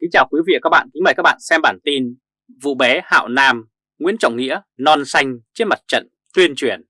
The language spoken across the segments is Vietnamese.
Kính chào quý vị và các bạn, kính mời các bạn xem bản tin Vụ bé Hạo Nam, Nguyễn Trọng Nghĩa non xanh trên mặt trận tuyên truyền.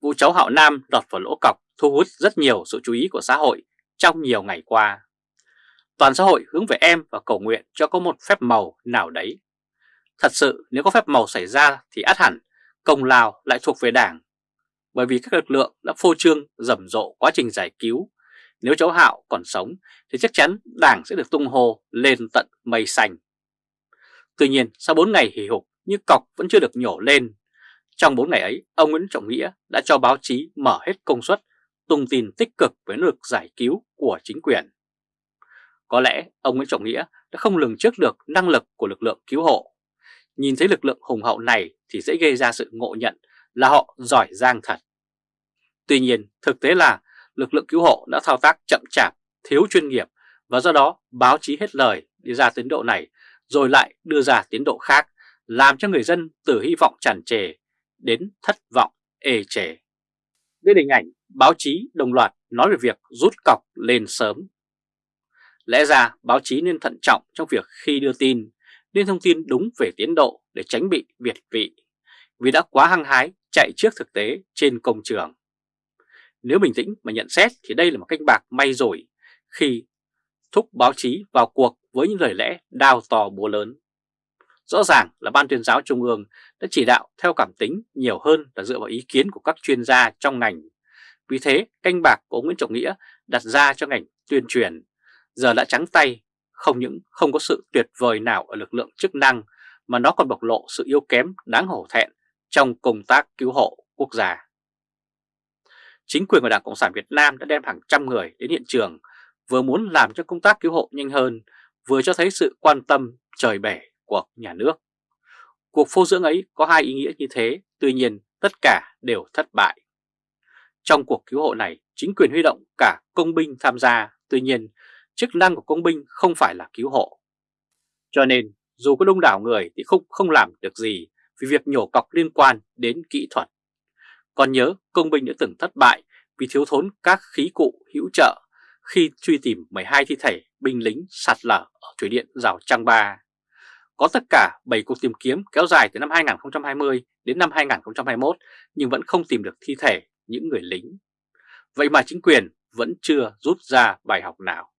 Vụ cháu Hạo Nam đọt vào lỗ cọc thu hút rất nhiều sự chú ý của xã hội trong nhiều ngày qua. Toàn xã hội hướng về em và cầu nguyện cho có một phép màu nào đấy. Thật sự nếu có phép màu xảy ra thì át hẳn công lao lại thuộc về đảng. Bởi vì các lực lượng đã phô trương rầm rộ quá trình giải cứu nếu cháu Hạo còn sống thì chắc chắn đảng sẽ được tung hô lên tận mây xanh. Tuy nhiên sau 4 ngày hì hục nhưng cọc vẫn chưa được nhổ lên. Trong 4 ngày ấy, ông Nguyễn Trọng Nghĩa đã cho báo chí mở hết công suất, tung tin tích cực với nỗ lực giải cứu của chính quyền. Có lẽ ông Nguyễn Trọng Nghĩa đã không lường trước được năng lực của lực lượng cứu hộ. Nhìn thấy lực lượng hùng hậu này thì dễ gây ra sự ngộ nhận là họ giỏi giang thật. Tuy nhiên, thực tế là lực lượng cứu hộ đã thao tác chậm chạp, thiếu chuyên nghiệp và do đó báo chí hết lời đi ra tiến độ này rồi lại đưa ra tiến độ khác làm cho người dân từ hy vọng tràn trề đến thất vọng ê chề. Với hình ảnh báo chí đồng loạt nói về việc rút cọc lên sớm. Lẽ ra báo chí nên thận trọng trong việc khi đưa tin, nên thông tin đúng về tiến độ để tránh bị việt vị, vì đã quá hăng hái chạy trước thực tế trên công trường. Nếu bình tĩnh mà nhận xét thì đây là một canh bạc may rủi khi thúc báo chí vào cuộc với những lời lẽ đào to búa lớn. Rõ ràng là Ban tuyên giáo Trung ương đã chỉ đạo theo cảm tính nhiều hơn là dựa vào ý kiến của các chuyên gia trong ngành. Vì thế, canh bạc của Nguyễn Trọng Nghĩa đặt ra cho ngành tuyên truyền giờ đã trắng tay, không những không có sự tuyệt vời nào ở lực lượng chức năng mà nó còn bộc lộ sự yếu kém đáng hổ thẹn trong công tác cứu hộ quốc gia chính quyền của Đảng Cộng sản Việt Nam đã đem hàng trăm người đến hiện trường, vừa muốn làm cho công tác cứu hộ nhanh hơn, vừa cho thấy sự quan tâm trời bể của nhà nước. Cuộc phô dưỡng ấy có hai ý nghĩa như thế, tuy nhiên tất cả đều thất bại. Trong cuộc cứu hộ này, chính quyền huy động cả công binh tham gia, tuy nhiên chức năng của công binh không phải là cứu hộ. Cho nên, dù có đông đảo người thì không không làm được gì vì việc nhổ cọc liên quan đến kỹ thuật. Còn nhớ, công binh đã từng thất bại vì thiếu thốn các khí cụ hữu trợ khi truy tìm 12 thi thể binh lính sạt lở ở thủy điện Rào trang Ba. Có tất cả 7 cuộc tìm kiếm kéo dài từ năm 2020 đến năm 2021 nhưng vẫn không tìm được thi thể những người lính. Vậy mà chính quyền vẫn chưa rút ra bài học nào.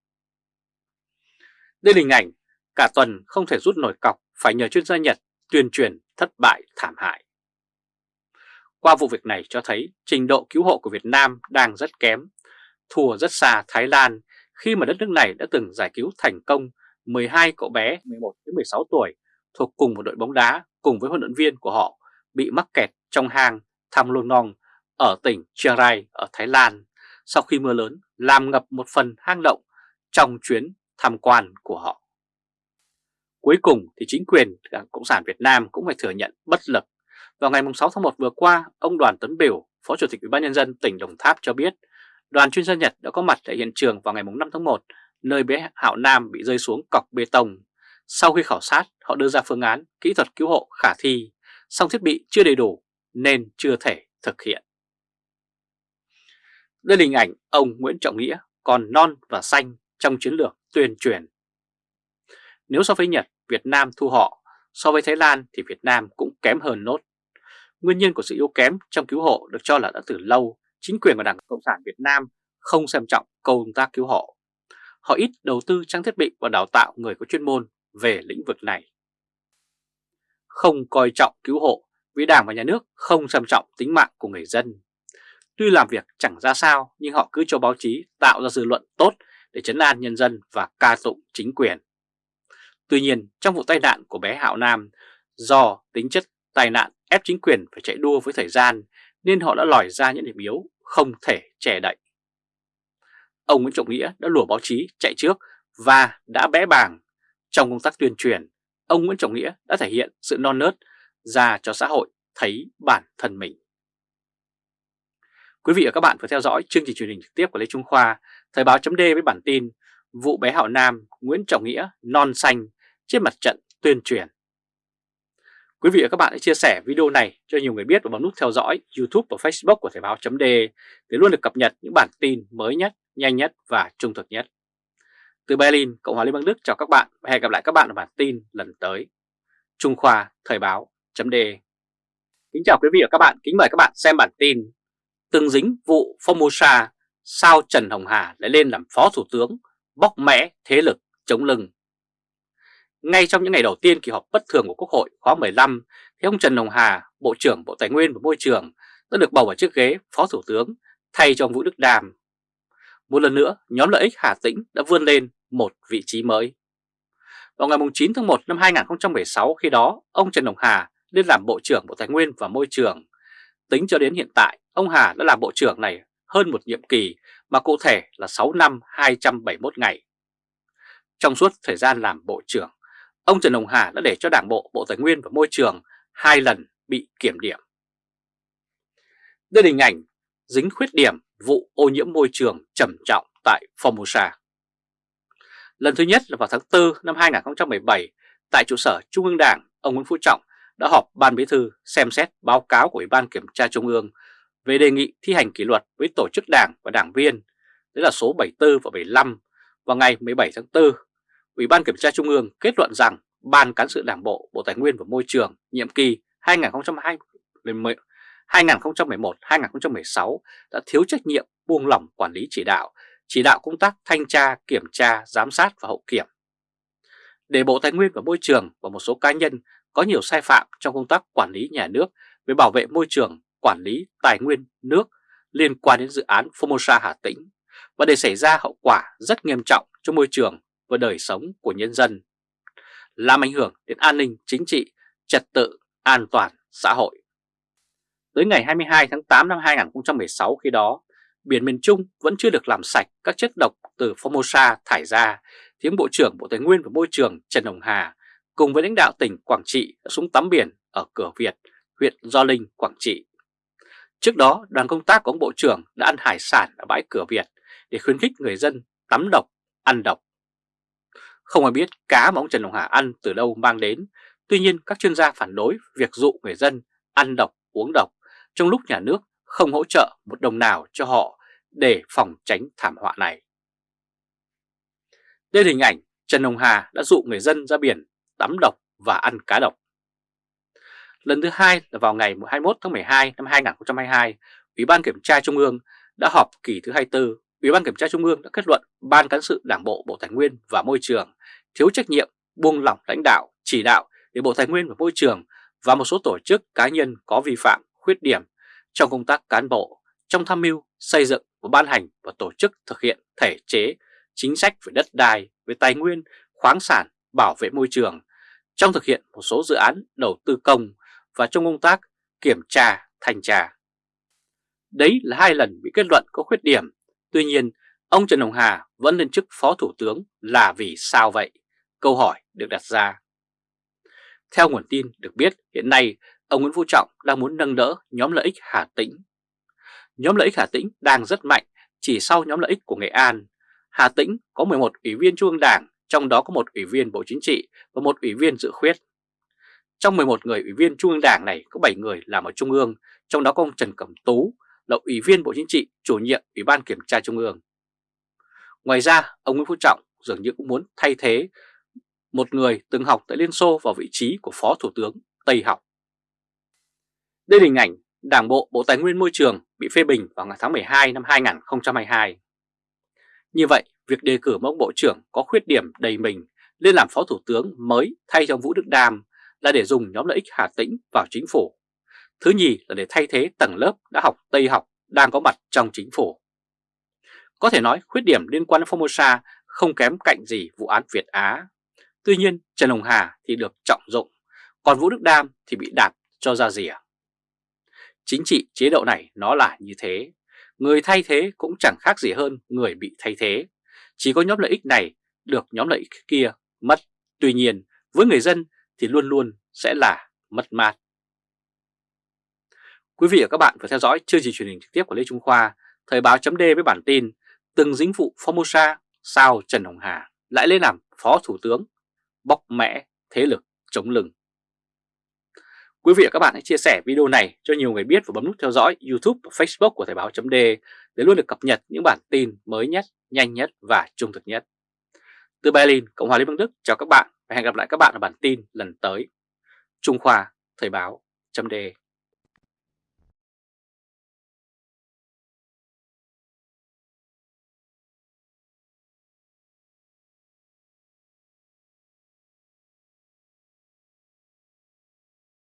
Đây là hình ảnh cả tuần không thể rút nổi cọc phải nhờ chuyên gia Nhật tuyên truyền thất bại thảm hại. Qua vụ việc này cho thấy trình độ cứu hộ của Việt Nam đang rất kém, thua rất xa Thái Lan khi mà đất nước này đã từng giải cứu thành công 12 cậu bé 11 đến 16 tuổi thuộc cùng một đội bóng đá cùng với huấn luyện viên của họ bị mắc kẹt trong hang Tham Luang Nong ở tỉnh Chiang Rai ở Thái Lan sau khi mưa lớn làm ngập một phần hang động trong chuyến tham quan của họ. Cuối cùng thì chính quyền Đảng Cộng sản Việt Nam cũng phải thừa nhận bất lực vào ngày 6 tháng 1 vừa qua, ông Đoàn Tấn Biểu, Phó Chủ tịch Ủy ban nhân dân tỉnh Đồng Tháp cho biết, đoàn chuyên gia Nhật đã có mặt tại hiện trường vào ngày 5 tháng 1, nơi bé Hạo Nam bị rơi xuống cọc bê tông. Sau khi khảo sát, họ đưa ra phương án kỹ thuật cứu hộ khả thi, song thiết bị chưa đầy đủ nên chưa thể thực hiện. Đây là hình ảnh ông Nguyễn Trọng Nghĩa còn non và xanh trong chiến lược tuyên truyền. Nếu so với Nhật, Việt Nam thu họ, so với Thái Lan thì Việt Nam cũng kém hơn nốt. Nguyên nhân của sự yếu kém trong cứu hộ được cho là đã từ lâu, chính quyền của Đảng Cộng sản Việt Nam không xem trọng công tác cứu hộ. Họ ít đầu tư trang thiết bị và đào tạo người có chuyên môn về lĩnh vực này. Không coi trọng cứu hộ vì Đảng và Nhà nước không xem trọng tính mạng của người dân. Tuy làm việc chẳng ra sao, nhưng họ cứ cho báo chí tạo ra dư luận tốt để chấn an nhân dân và ca tụng chính quyền. Tuy nhiên, trong vụ tai nạn của bé Hạo Nam, do tính chất tai nạn ép chính quyền phải chạy đua với thời gian nên họ đã lòi ra những điểm yếu không thể che đậy. Ông Nguyễn Trọng Nghĩa đã lùa báo chí chạy trước và đã bẽ bàng. Trong công tác tuyên truyền, ông Nguyễn Trọng Nghĩa đã thể hiện sự non nớt ra cho xã hội thấy bản thân mình. Quý vị và các bạn vừa theo dõi chương trình truyền hình trực tiếp của Lê Trung Khoa, Thời báo chấm với bản tin Vụ bé Hạo Nam Nguyễn Trọng Nghĩa non xanh trên mặt trận tuyên truyền. Quý vị và các bạn hãy chia sẻ video này cho nhiều người biết và bấm nút theo dõi YouTube và Facebook của Thời báo .de để luôn được cập nhật những bản tin mới nhất, nhanh nhất và trung thực nhất. Từ Berlin, Cộng hòa Liên bang Đức chào các bạn và hẹn gặp lại các bạn ở bản tin lần tới. Trung Khoa Thời báo .de. Kính chào quý vị và các bạn, kính mời các bạn xem bản tin Từng dính vụ Formosa, sao Trần Hồng Hà lại lên làm Phó Thủ tướng, bóc mẽ thế lực chống lưng. Ngay trong những ngày đầu tiên kỳ họp bất thường của Quốc hội khóa 15, thì ông Trần Hồng Hà, Bộ trưởng Bộ Tài nguyên và Môi trường, đã được bầu vào chiếc ghế Phó Thủ tướng thay cho ông Vũ Đức Đàm. Một lần nữa, nhóm lợi ích Hà Tĩnh đã vươn lên một vị trí mới. Vào ngày 9 tháng 1 năm 2016 khi đó, ông Trần Hồng Hà lên làm Bộ trưởng Bộ Tài nguyên và Môi trường. Tính cho đến hiện tại, ông Hà đã làm Bộ trưởng này hơn một nhiệm kỳ mà cụ thể là 6 năm 271 ngày. Trong suốt thời gian làm Bộ trưởng, ông Trần Hồng Hà đã để cho Đảng Bộ Bộ Tài nguyên và Môi trường hai lần bị kiểm điểm. Đây là hình ảnh dính khuyết điểm vụ ô nhiễm môi trường trầm trọng tại Formosa. Lần thứ nhất là vào tháng 4 năm 2017, tại trụ sở Trung ương Đảng, ông Nguyễn Phú Trọng đã họp Ban Bí thư xem xét báo cáo của Ủy ban Kiểm tra Trung ương về đề nghị thi hành kỷ luật với tổ chức đảng và đảng viên, đấy là số 74 và 75, vào ngày 17 tháng 4. Ủy ban Kiểm tra Trung ương kết luận rằng Ban Cán sự Đảng Bộ Bộ Tài nguyên và Môi trường nhiệm kỳ 2011-2016 đã thiếu trách nhiệm buông lỏng quản lý chỉ đạo, chỉ đạo công tác thanh tra, kiểm tra, giám sát và hậu kiểm. Để Bộ Tài nguyên và Môi trường và một số cá nhân có nhiều sai phạm trong công tác quản lý nhà nước về bảo vệ môi trường, quản lý tài nguyên nước liên quan đến dự án Formosa Hà Tĩnh và để xảy ra hậu quả rất nghiêm trọng cho môi trường và đời sống của nhân dân, làm ảnh hưởng đến an ninh chính trị, trật tự, an toàn xã hội. Tới ngày 22 tháng 8 năm 2016 khi đó, biển miền Trung vẫn chưa được làm sạch các chất độc từ Formosa thải ra, thì Bộ trưởng Bộ Tài nguyên và Môi trường Trần Hồng Hà cùng với lãnh đạo tỉnh Quảng Trị đã xuống tắm biển ở cửa Việt, huyện Gio Linh, Quảng Trị. Trước đó, đoàn công tác của ông Bộ trưởng đã ăn hải sản ở bãi cửa Việt để khuyến khích người dân tắm độc, ăn độc. Không ai biết cá mà ông Trần Hồng Hà ăn từ đâu mang đến, tuy nhiên các chuyên gia phản đối việc dụ người dân ăn độc, uống độc trong lúc nhà nước không hỗ trợ một đồng nào cho họ để phòng tránh thảm họa này. Đây là hình ảnh Trần Hồng Hà đã dụ người dân ra biển tắm độc và ăn cá độc. Lần thứ hai là vào ngày 21 tháng 12 năm 2022, Ủy ban Kiểm tra Trung ương đã họp kỳ thứ 24. Ủy ban Kiểm tra Trung ương đã kết luận Ban Cán sự Đảng Bộ Bộ Tài nguyên và Môi trường thiếu trách nhiệm, buông lỏng lãnh đạo, chỉ đạo để Bộ Tài nguyên và Môi trường và một số tổ chức cá nhân có vi phạm, khuyết điểm trong công tác cán bộ, trong tham mưu, xây dựng và ban hành và tổ chức thực hiện thể chế, chính sách về đất đai, về tài nguyên, khoáng sản, bảo vệ môi trường, trong thực hiện một số dự án đầu tư công và trong công tác kiểm tra, thanh tra. Đấy là hai lần bị kết luận có khuyết điểm, tuy nhiên ông Trần Hồng Hà vẫn lên chức Phó Thủ tướng là vì sao vậy? Câu hỏi được đặt ra. Theo nguồn tin được biết, hiện nay ông Nguyễn Phú Trọng đang muốn nâng đỡ nhóm lợi ích Hà Tĩnh. Nhóm lợi ích Hà Tĩnh đang rất mạnh chỉ sau nhóm lợi ích của Nghệ An. Hà Tĩnh có 11 ủy viên Trung ương Đảng, trong đó có một ủy viên Bộ Chính trị và một ủy viên dự khuyết. Trong 11 người ủy viên Trung ương Đảng này có 7 người làm ở Trung ương, trong đó có ông Trần Cẩm Tú là ủy viên Bộ Chính trị, chủ nhiệm Ủy ban Kiểm tra Trung ương. Ngoài ra, ông Nguyễn Phú Trọng dường như cũng muốn thay thế một người từng học tại Liên Xô vào vị trí của Phó Thủ tướng Tây học. Đây là hình ảnh Đảng Bộ Bộ Tài nguyên Môi trường bị phê bình vào ngày tháng 12 năm 2022. Như vậy, việc đề cử một ông Bộ trưởng có khuyết điểm đầy mình lên làm Phó Thủ tướng mới thay cho Vũ Đức Đam là để dùng nhóm lợi ích Hà Tĩnh vào chính phủ. Thứ nhì là để thay thế tầng lớp đã học Tây học đang có mặt trong chính phủ. Có thể nói khuyết điểm liên quan đến Formosa không kém cạnh gì vụ án Việt Á. Tuy nhiên Trần Hồng Hà thì được trọng dụng, còn Vũ Đức Đam thì bị đạp cho ra rìa. Chính trị chế độ này nó là như thế, người thay thế cũng chẳng khác gì hơn người bị thay thế. Chỉ có nhóm lợi ích này được nhóm lợi ích kia mất. Tuy nhiên với người dân thì luôn luôn sẽ là mất mát. Quý vị và các bạn vừa theo dõi chương trình truyền hình trực tiếp của Lê Trung Khoa, Thời báo chấm với bản tin Từng dính vụ Formosa, sao Trần Hồng Hà lại lên làm Phó Thủ tướng, bóc mẽ thế lực chống lưng. Quý vị và các bạn hãy chia sẻ video này cho nhiều người biết và bấm nút theo dõi YouTube và Facebook của Thời báo .d để luôn được cập nhật những bản tin mới nhất, nhanh nhất và trung thực nhất. Từ Berlin, Cộng hòa Liên bang Đức chào các bạn và hẹn gặp lại các bạn ở bản tin lần tới. Trung Khoa Thời báo .d